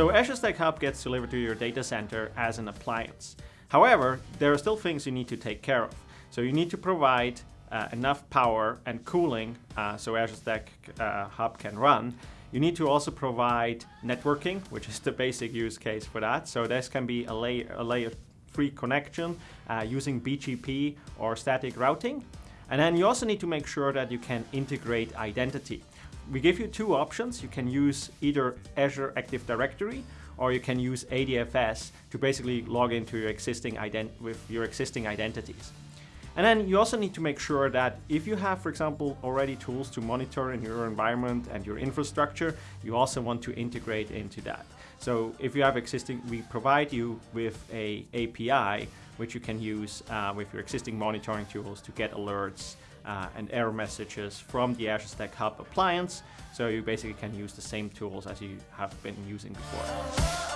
So Azure Stack Hub gets delivered to your data center as an appliance. However, there are still things you need to take care of. So you need to provide uh, enough power and cooling uh, so Azure Stack uh, Hub can run. You need to also provide networking, which is the basic use case for that. So this can be a layer, a layer free connection uh, using BGP or static routing. And then you also need to make sure that you can integrate identity. We give you two options. You can use either Azure Active Directory or you can use ADFS to basically log into your existing with your existing identities. And then you also need to make sure that if you have, for example, already tools to monitor in your environment and your infrastructure, you also want to integrate into that. So if you have existing, we provide you with a API which you can use uh, with your existing monitoring tools to get alerts uh, and error messages from the Azure Stack Hub appliance. So you basically can use the same tools as you have been using before.